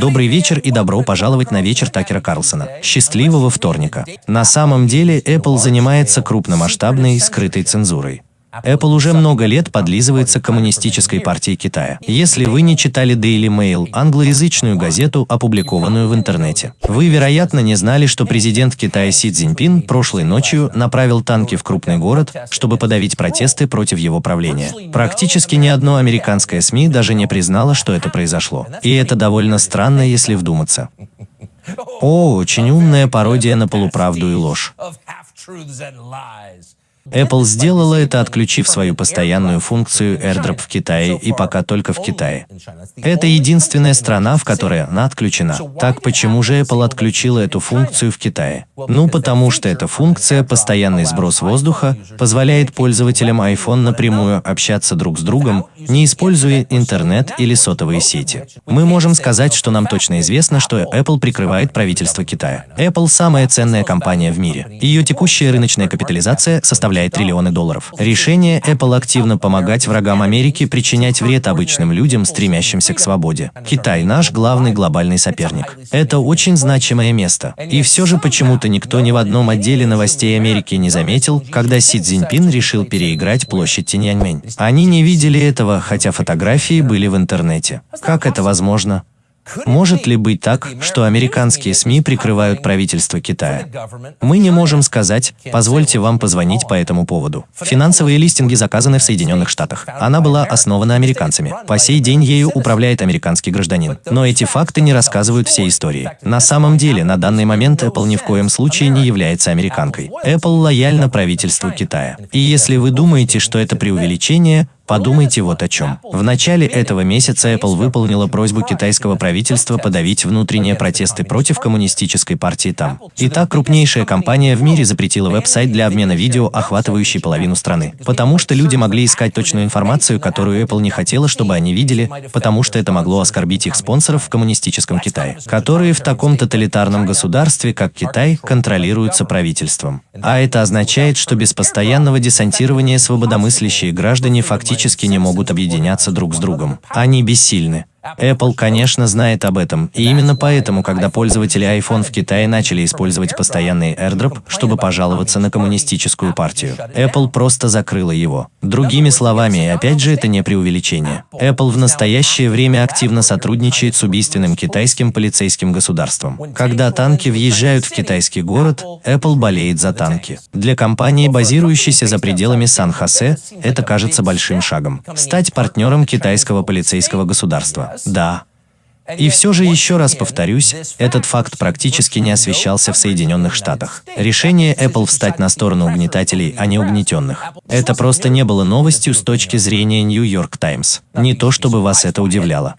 Добрый вечер и добро пожаловать на вечер Такера Карлсона. Счастливого вторника. На самом деле Apple занимается крупномасштабной скрытой цензурой. Apple уже много лет подлизывается к коммунистической партии Китая. Если вы не читали Daily Mail, англоязычную газету, опубликованную в интернете, вы, вероятно, не знали, что президент Китая Си Цзиньпин прошлой ночью направил танки в крупный город, чтобы подавить протесты против его правления. Практически ни одно американское СМИ даже не признало, что это произошло. И это довольно странно, если вдуматься. О, очень умная пародия на полуправду и ложь. Apple сделала это, отключив свою постоянную функцию AirDrop в Китае и пока только в Китае. Это единственная страна, в которой она отключена. Так почему же Apple отключила эту функцию в Китае? Ну, потому что эта функция, постоянный сброс воздуха, позволяет пользователям iPhone напрямую общаться друг с другом, не используя интернет или сотовые сети. Мы можем сказать, что нам точно известно, что Apple прикрывает правительство Китая. Apple – самая ценная компания в мире. Ее текущая рыночная капитализация составляет составляет триллионы долларов. Решение Apple активно помогать врагам Америки причинять вред обычным людям, стремящимся к свободе. Китай – наш главный глобальный соперник. Это очень значимое место. И все же почему-то никто ни в одном отделе новостей Америки не заметил, когда Си Цзиньпин решил переиграть площадь Тиньаньмэнь. Они не видели этого, хотя фотографии были в интернете. Как это возможно? Может ли быть так, что американские СМИ прикрывают правительство Китая? Мы не можем сказать, позвольте вам позвонить по этому поводу. Финансовые листинги заказаны в Соединенных Штатах. Она была основана американцами. По сей день ею управляет американский гражданин. Но эти факты не рассказывают всей истории. На самом деле, на данный момент Apple ни в коем случае не является американкой. Apple лояльна правительству Китая. И если вы думаете, что это преувеличение, Подумайте вот о чем. В начале этого месяца Apple выполнила просьбу китайского правительства подавить внутренние протесты против коммунистической партии там. Итак, крупнейшая компания в мире запретила веб-сайт для обмена видео, охватывающий половину страны. Потому что люди могли искать точную информацию, которую Apple не хотела, чтобы они видели, потому что это могло оскорбить их спонсоров в коммунистическом Китае, которые в таком тоталитарном государстве, как Китай, контролируются правительством. А это означает, что без постоянного десантирования свободомыслящие граждане фактически фактически не могут объединяться друг с другом. Они бессильны. Apple, конечно, знает об этом, и именно поэтому, когда пользователи iPhone в Китае начали использовать постоянный AirDrop, чтобы пожаловаться на коммунистическую партию, Apple просто закрыла его. Другими словами, и опять же это не преувеличение, Apple в настоящее время активно сотрудничает с убийственным китайским полицейским государством. Когда танки въезжают в китайский город, Apple болеет за танки. Для компании, базирующейся за пределами Сан-Хосе, это кажется большим шагом. Стать партнером китайского полицейского государства. Да. И все же еще раз повторюсь, этот факт практически не освещался в Соединенных Штатах. Решение Apple встать на сторону угнетателей, а не угнетенных. Это просто не было новостью с точки зрения New York Times. Не то чтобы вас это удивляло.